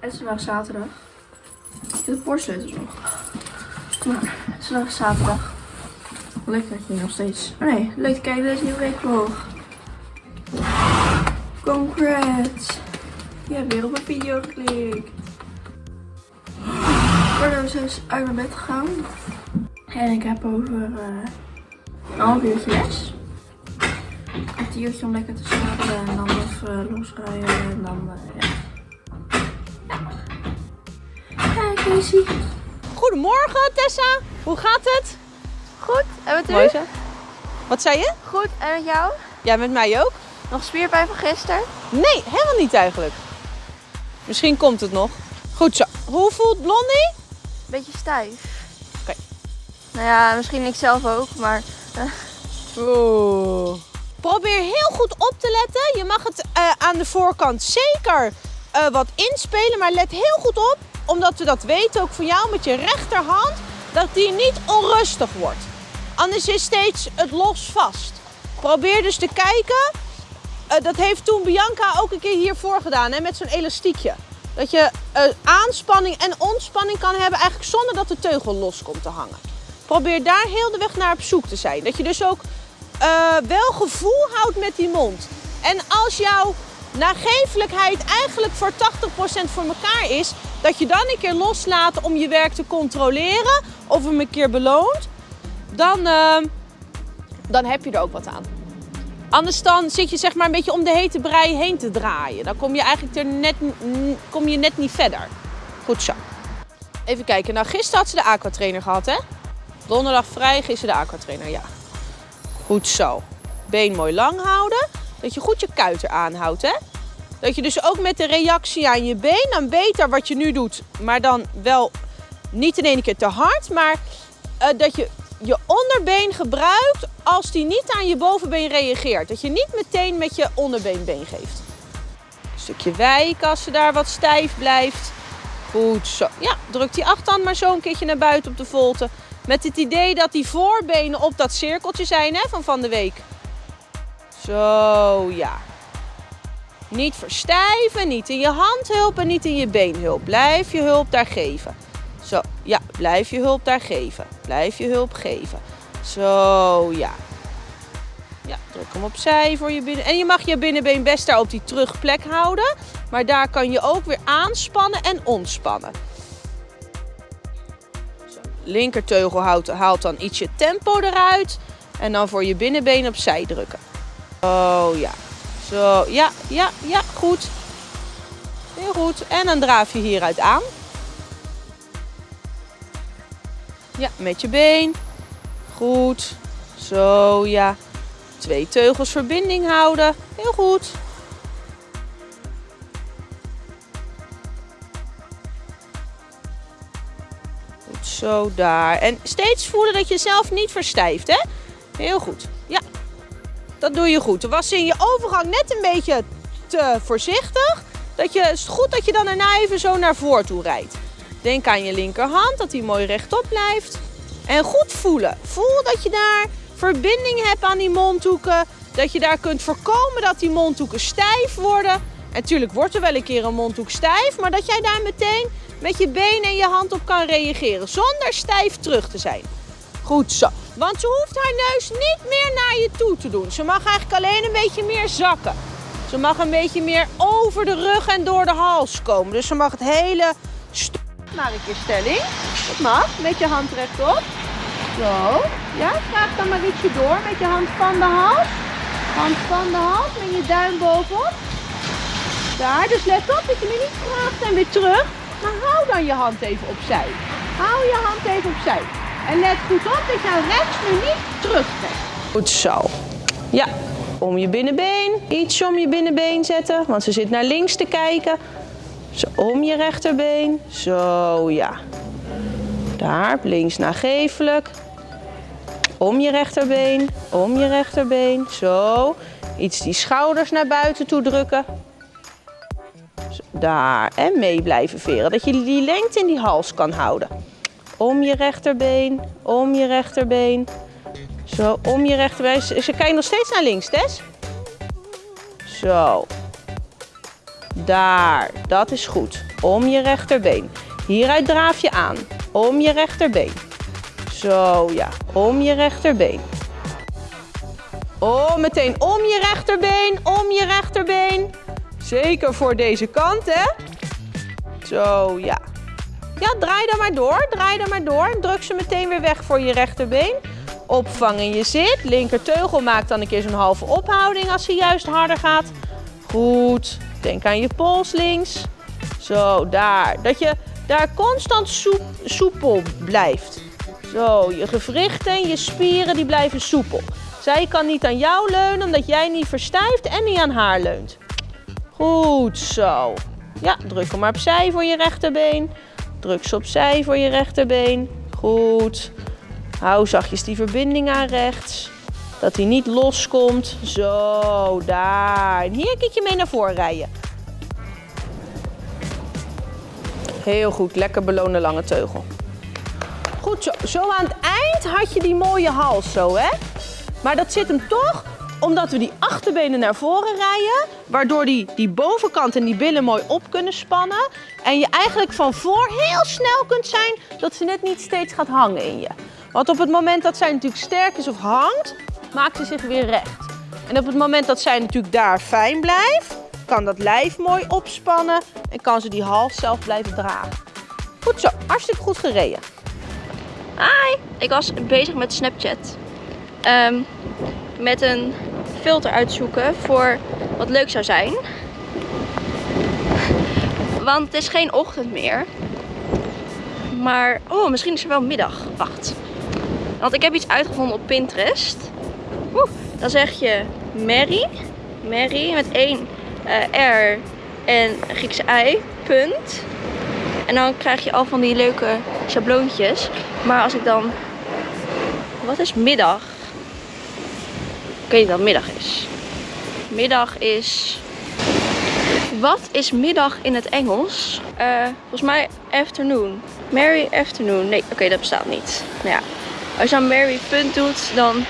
Het is vandaag zaterdag. Ik heb de nog. Maar het is vandaag zaterdag. Lekker dat je nog steeds. Oh nee, leuk te kijken deze nieuwe weekvlog. Congrats! Je hebt weer op een video geklikt. Ik ben dus uit mijn bed gegaan. En ik heb over eh, een half uurtje les. Een kwartiertje om lekker te slapen en dan even losrijden en dan eh, ja. Goedemorgen Tessa, hoe gaat het? Goed, en met u? Mooi zo. Wat zei je? Goed, en met jou? Ja, met mij ook? Nog spierpijn van gisteren? Nee, helemaal niet eigenlijk. Misschien komt het nog. Goed zo. Hoe voelt Blondie? Beetje stijf. Oké. Nou ja, misschien ik zelf ook, maar Oeh. Probeer heel goed op te letten. Je mag het eh, aan de voorkant zeker eh, wat inspelen, maar let heel goed op, omdat we dat weten ook van jou met je rechterhand, dat die niet onrustig wordt. Anders is steeds het los vast. Probeer dus te kijken. Eh, dat heeft toen Bianca ook een keer hiervoor gedaan, hè, met zo'n elastiekje. Dat je eh, aanspanning en ontspanning kan hebben eigenlijk zonder dat de teugel los komt te hangen. Probeer daar heel de weg naar op zoek te zijn. Dat je dus ook eh, wel gevoel houdt met die mond. En als jouw nagevelijkheid eigenlijk voor 80% voor elkaar is, dat je dan een keer loslaat om je werk te controleren of hem een keer beloont, dan, eh, dan heb je er ook wat aan. Anders dan zit je zeg maar een beetje om de hete brei heen te draaien. Dan kom je eigenlijk er net, kom je net niet verder. Goed zo. Even kijken. Nou, gisteren had ze de aquatrainer gehad, hè? Donderdag vrij, gisteren de aquatrainer, ja. Goed zo. Been mooi lang houden. Dat je goed je kuiten aanhoudt, hè? Dat je dus ook met de reactie aan je been, dan beter wat je nu doet, maar dan wel niet in één keer te hard, maar eh, dat je je onderbeen gebruikt als die niet aan je bovenbeen reageert. Dat je niet meteen met je onderbeenbeen geeft. Een stukje wijken als ze daar wat stijf blijft. Goed zo. Ja, druk die achterhand maar zo een keertje naar buiten op de volte. Met het idee dat die voorbenen op dat cirkeltje zijn hè, van van de week. Zo, ja. Niet verstijven, niet in je handhulp en niet in je beenhulp. Blijf je hulp daar geven. Zo, ja, blijf je hulp daar geven. Blijf je hulp geven. Zo, ja. Ja, druk hem opzij voor je binnen. En je mag je binnenbeen best daar op die terugplek houden. Maar daar kan je ook weer aanspannen en ontspannen. Zo, linkerteugel haalt, haalt dan ietsje tempo eruit. En dan voor je binnenbeen opzij drukken. Oh ja. Zo, ja, ja, ja, goed. Heel goed. En dan draaf je hieruit aan. Ja, met je been. Goed. Zo, ja. Twee teugels verbinding houden. Heel goed. Goed, zo daar. En steeds voelen dat je zelf niet verstijft, hè? Heel goed. Dat doe je goed. Er was in je overgang net een beetje te voorzichtig. Dat je, is goed dat je dan daarna even zo naar voren toe rijdt. Denk aan je linkerhand, dat die mooi rechtop blijft. En goed voelen. Voel dat je daar verbinding hebt aan die mondhoeken. Dat je daar kunt voorkomen dat die mondhoeken stijf worden. En natuurlijk wordt er wel een keer een mondhoek stijf. Maar dat jij daar meteen met je been en je hand op kan reageren. Zonder stijf terug te zijn. Goed zo. Want ze hoeft haar neus niet meer naar je toe te doen. Ze mag eigenlijk alleen een beetje meer zakken. Ze mag een beetje meer over de rug en door de hals komen. Dus ze mag het hele stuk naar een keer stelling. Dat mag, met je hand rechtop. Zo. Ja, vraag dan maar ietsje door met je hand van de hals. Hand van de hals met je duim bovenop. Daar, dus let op dat je nu niet vraagt en weer terug. Maar hou dan je hand even opzij. Hou je hand even opzij. En let goed op dat je rechts nu niet terugtrekt. Goed zo. Ja, om je binnenbeen. Iets om je binnenbeen zetten, want ze zit naar links te kijken. Zo, om je rechterbeen. Zo, ja. Daar, links nagevelijk. Om je rechterbeen, om je rechterbeen. Zo. Iets die schouders naar buiten toe drukken. Zo, daar. En mee blijven veren. Dat je die lengte in die hals kan houden. Om je rechterbeen, om je rechterbeen. Zo, om je rechterbeen. Ze kijkt nog steeds naar links, Tess. Zo. Daar, dat is goed. Om je rechterbeen. Hieruit draaf je aan. Om je rechterbeen. Zo, ja. Om je rechterbeen. Oh, meteen om je rechterbeen. Om je rechterbeen. Zeker voor deze kant, hè? Zo, ja. Ja, draai dan maar door. Draai dan maar door. Druk ze meteen weer weg voor je rechterbeen. Opvangen je zit. Linkerteugel maakt dan een keer zo'n halve ophouding als hij juist harder gaat. Goed. Denk aan je pols links. Zo, daar. Dat je daar constant soep, soepel blijft. Zo, je gewrichten, je spieren, die blijven soepel. Zij kan niet aan jou leunen omdat jij niet verstijft en niet aan haar leunt. Goed zo. Ja, druk hem maar opzij voor je rechterbeen. Druk ze opzij voor je rechterbeen. Goed. Hou zachtjes die verbinding aan rechts. Dat hij niet loskomt. Zo, daar. En hier kijk je mee naar voren rijden. Heel goed, lekker belonen lange teugel. Goed zo. Zo aan het eind had je die mooie hals zo, hè? Maar dat zit hem toch omdat we die achterbenen naar voren rijden, waardoor die, die bovenkant en die billen mooi op kunnen spannen. En je eigenlijk van voor heel snel kunt zijn dat ze net niet steeds gaat hangen in je. Want op het moment dat zij natuurlijk sterk is of hangt, maakt ze zich weer recht. En op het moment dat zij natuurlijk daar fijn blijft, kan dat lijf mooi opspannen en kan ze die hals zelf blijven dragen. Goed zo, hartstikke goed gereden. Hi, ik was bezig met Snapchat. Ehm, met een filter uitzoeken voor wat leuk zou zijn. Want het is geen ochtend meer. Maar, oh, misschien is er wel middag. Wacht. Want ik heb iets uitgevonden op Pinterest. Oeh, dan zeg je Mary. Mary met één eh, R en Griekse I. Punt. En dan krijg je al van die leuke schabloontjes. Maar als ik dan... Wat is middag? Niet wat middag is. Middag is... Wat is middag in het Engels? Eh, volgens mij afternoon. Mary afternoon. Nee, oké, dat bestaat niet. Nou ja, als je dan Mary punt doet, dan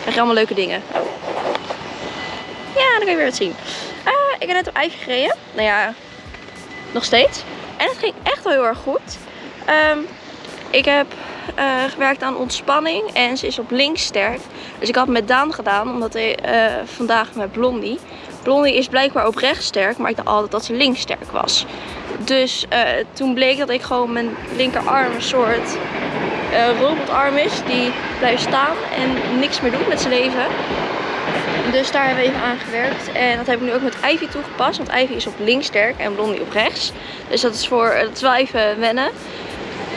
krijg je allemaal leuke dingen. Ja, dan kun je weer wat zien. Uh, ik heb net op eigen gereden. Nou ja, nog steeds. En het ging echt wel heel erg goed. Um, ik heb uh, gewerkt aan ontspanning en ze is op links sterk. Dus ik had met Daan gedaan, omdat hij uh, vandaag met Blondie. Blondie is blijkbaar op rechts sterk, maar ik dacht altijd dat ze links sterk was. Dus uh, toen bleek dat ik gewoon mijn linkerarm een soort robotarm is. Die blijft staan en niks meer doet met zijn leven. Dus daar hebben we even aan gewerkt. En dat heb ik nu ook met Ivy toegepast. Want Ivy is op links sterk en Blondie op rechts. Dus dat is, voor, is wel even wennen.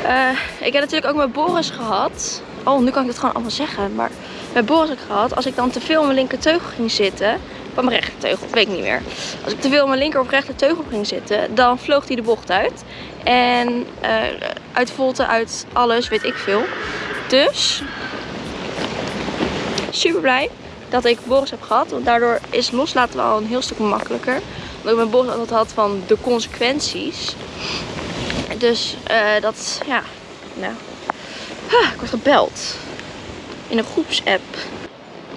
Uh, ik heb natuurlijk ook met Boris gehad. Oh, nu kan ik het gewoon allemaal zeggen. Maar met Boris heb ik gehad. Als ik dan te veel mijn linker teugel ging zitten. Van mijn rechter teugel, weet ik niet meer. Als ik te veel mijn linker of rechter teugel ging zitten. Dan vloog hij de bocht uit. En uh, uit volte, uit alles, weet ik veel. Dus. Super blij dat ik Boris heb gehad. Want daardoor is loslaten wel een heel stuk makkelijker. Omdat ik met Boris altijd had van de consequenties. Dus uh, dat, ja, nou. Ah, ik word gebeld. In een groepsapp.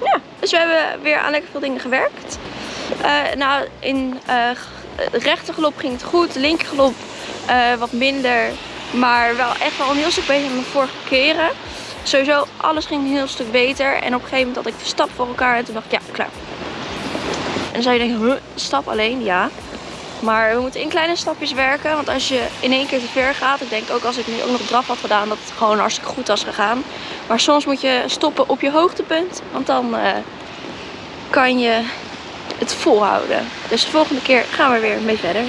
Ja, dus we hebben weer aan lekker veel dingen gewerkt. Uh, nou, in uh, rechtergelop ging het goed. Linkergelop uh, wat minder. Maar wel echt wel een heel stuk beter dan de vorige keren. Sowieso, alles ging een heel stuk beter. En op een gegeven moment had ik de stap voor elkaar. En toen dacht ik, ja, klaar. En dan zou je denken, stap alleen? Ja. Maar we moeten in kleine stapjes werken. Want als je in één keer te ver gaat. Ik denk ook als ik nu ook nog draf had gedaan. Dat het gewoon hartstikke goed was gegaan. Maar soms moet je stoppen op je hoogtepunt. Want dan uh, kan je het volhouden. Dus de volgende keer gaan we weer mee verder.